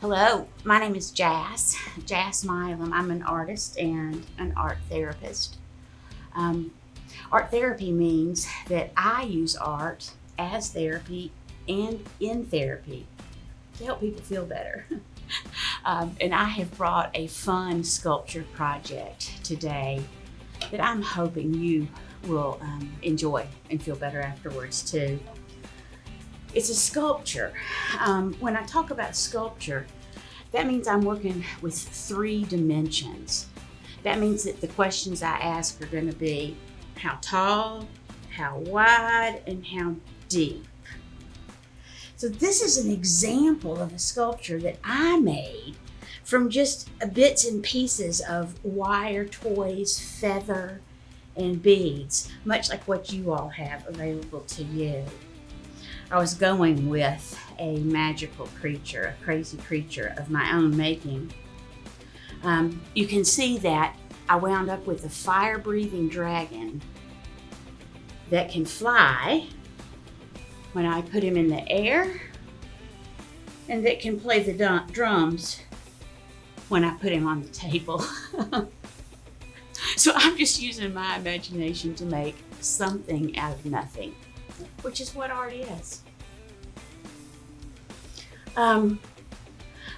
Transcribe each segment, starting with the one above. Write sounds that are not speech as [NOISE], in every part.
Hello, my name is Jas, Jas Milam. I'm an artist and an art therapist. Um, art therapy means that I use art as therapy and in therapy to help people feel better. [LAUGHS] um, and I have brought a fun sculpture project today that I'm hoping you will um, enjoy and feel better afterwards too. It's a sculpture. Um, when I talk about sculpture, that means I'm working with three dimensions. That means that the questions I ask are going to be how tall, how wide, and how deep. So this is an example of a sculpture that I made from just bits and pieces of wire, toys, feather, and beads, much like what you all have available to you. I was going with a magical creature, a crazy creature of my own making. Um, you can see that I wound up with a fire-breathing dragon that can fly when I put him in the air and that can play the drums when I put him on the table. [LAUGHS] so I'm just using my imagination to make something out of nothing which is what art is. Um,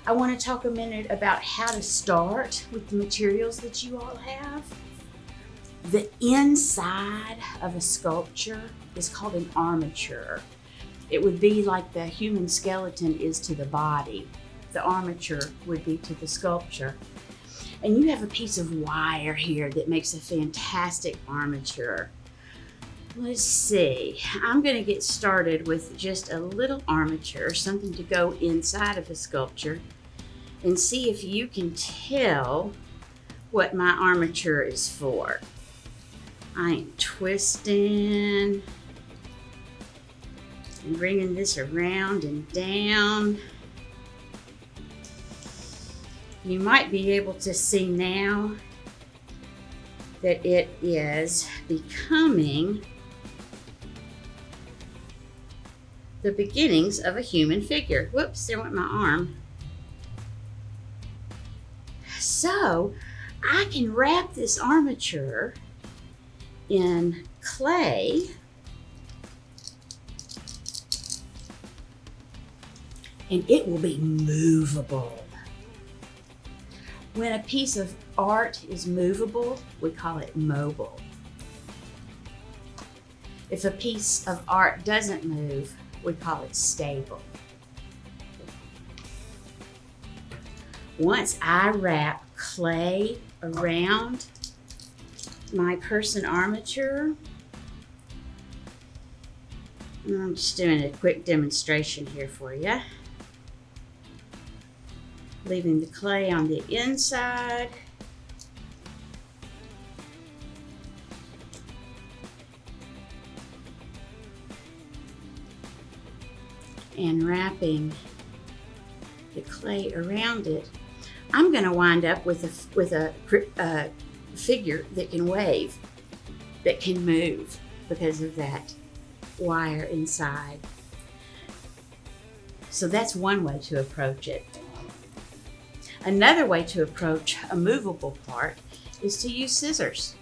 I want to talk a minute about how to start with the materials that you all have. The inside of a sculpture is called an armature. It would be like the human skeleton is to the body. The armature would be to the sculpture. And you have a piece of wire here that makes a fantastic armature. Let's see, I'm gonna get started with just a little armature, something to go inside of a sculpture and see if you can tell what my armature is for. I am twisting and bringing this around and down. You might be able to see now that it is becoming the beginnings of a human figure. Whoops, there went my arm. So I can wrap this armature in clay and it will be movable. When a piece of art is movable, we call it mobile. If a piece of art doesn't move, we call it stable. Once I wrap clay around my person armature, I'm just doing a quick demonstration here for you. Leaving the clay on the inside. And wrapping the clay around it, I'm going to wind up with a, with a, a figure that can wave, that can move because of that wire inside. So that's one way to approach it. Another way to approach a movable part is to use scissors.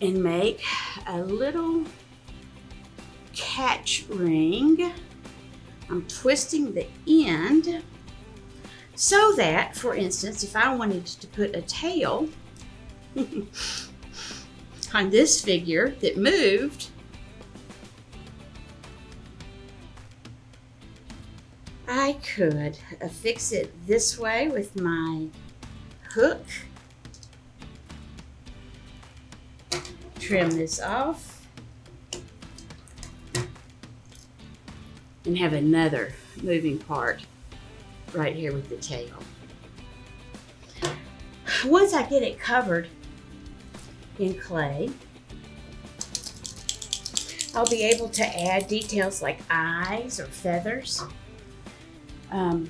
And make a little catch ring. I'm twisting the end so that, for instance, if I wanted to put a tail [LAUGHS] on this figure that moved, I could affix it this way with my hook, trim this off, and have another moving part right here with the tail. Once I get it covered in clay, I'll be able to add details like eyes or feathers. Um,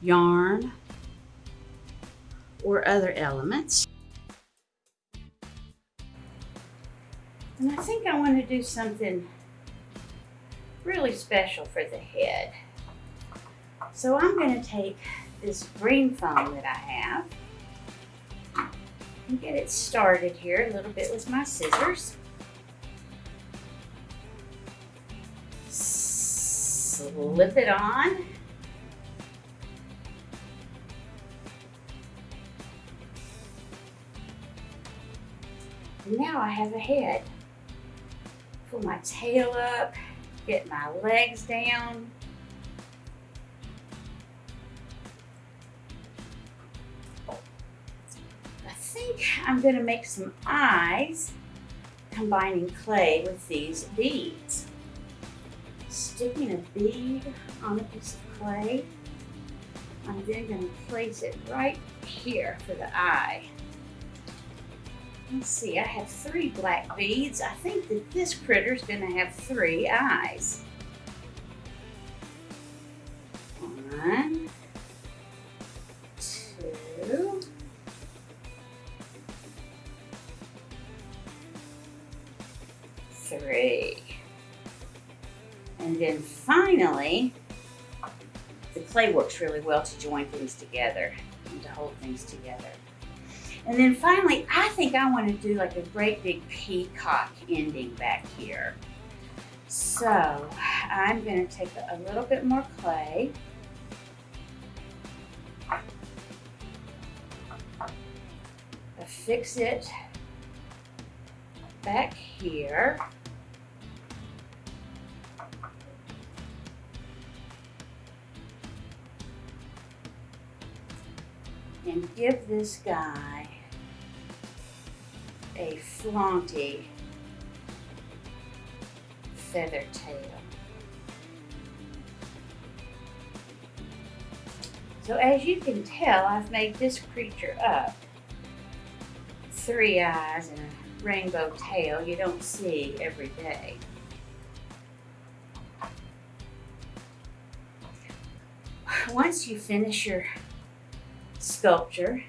yarn or other elements. And I think I want to do something really special for the head. So I'm going to take this green foam that I have and get it started here a little bit with my scissors. Slip it on. Now I have a head. Pull my tail up, get my legs down. I think I'm gonna make some eyes combining clay with these beads. Sticking a bead on a piece of clay. I'm then gonna place it right here for the eye. Let's see, I have three black beads. I think that this critter's gonna have three eyes. One, two, three. And then finally, the clay works really well to join things together and to hold things together. And then finally, I think I want to do like a great big peacock ending back here. So I'm going to take a little bit more clay. Affix it back here. And give this guy a flaunty feather tail. So as you can tell, I've made this creature up. Three eyes and a rainbow tail you don't see every day. Once you finish your sculpture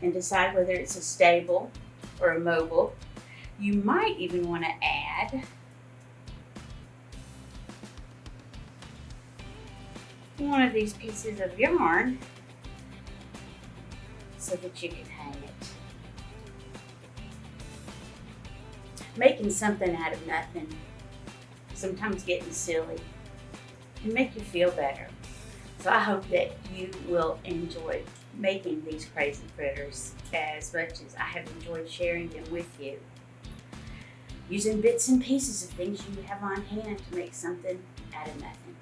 and decide whether it's a stable or a mobile. You might even want to add one of these pieces of yarn so that you can hang it. Making something out of nothing, sometimes getting silly, can make you feel better. So I hope that you will enjoy making these crazy critters as much as I have enjoyed sharing them with you. Using bits and pieces of things you have on hand to make something out of nothing.